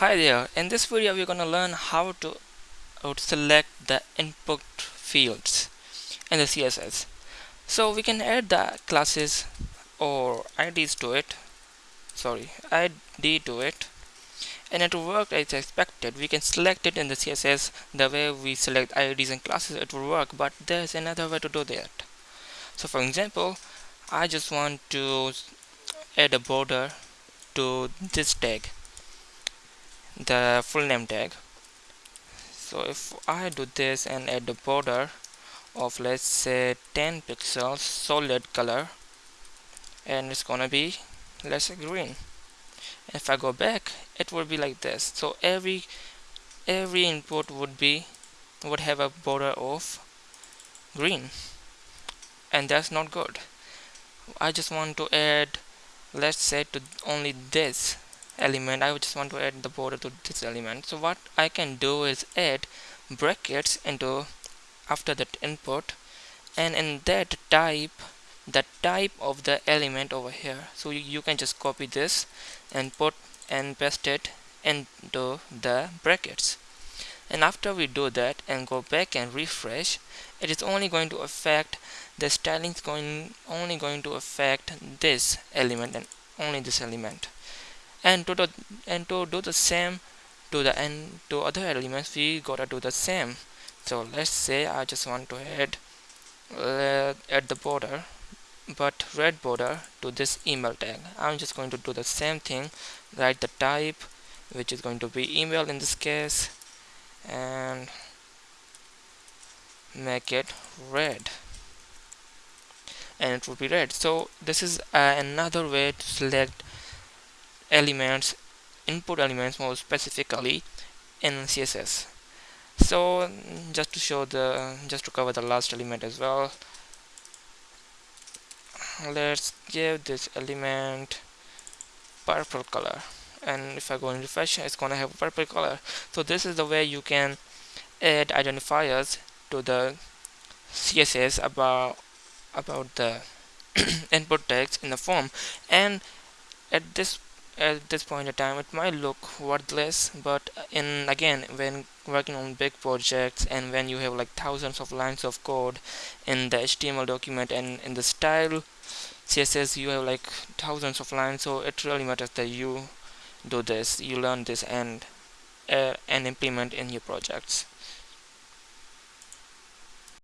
Hi there, in this video we're gonna learn how to, how to select the input fields in the CSS. So we can add the classes or IDs to it, sorry, ID to it and it will work as expected. We can select it in the CSS the way we select IDs and classes it will work but there's another way to do that. So for example, I just want to add a border to this tag the full name tag. So if I do this and add the border of let's say 10 pixels solid color and it's gonna be let's say green. If I go back it will be like this. So every every input would be would have a border of green. And that's not good. I just want to add let's say to only this element I just want to add the border to this element. So what I can do is add brackets into after that input and in that type the type of the element over here. So you, you can just copy this and put and paste it into the brackets. And after we do that and go back and refresh it is only going to affect the styling is going only going to affect this element and only this element and to the and to do the same to the end to other elements we gotta do the same. So let's say I just want to add uh, add the border but red border to this email tag. I'm just going to do the same thing write the type which is going to be email in this case and make it red. And it will be red. So this is uh, another way to select elements input elements more specifically in css so just to show the just to cover the last element as well let's give this element purple color. And if I go and refresh it's gonna have purple color. So this is the way you can add identifiers to the CSS about about the input text in the form. And at this at this point in time it might look worthless but in again when working on big projects and when you have like thousands of lines of code in the HTML document and in the style CSS you have like thousands of lines so it really matters that you do this you learn this and uh, and implement in your projects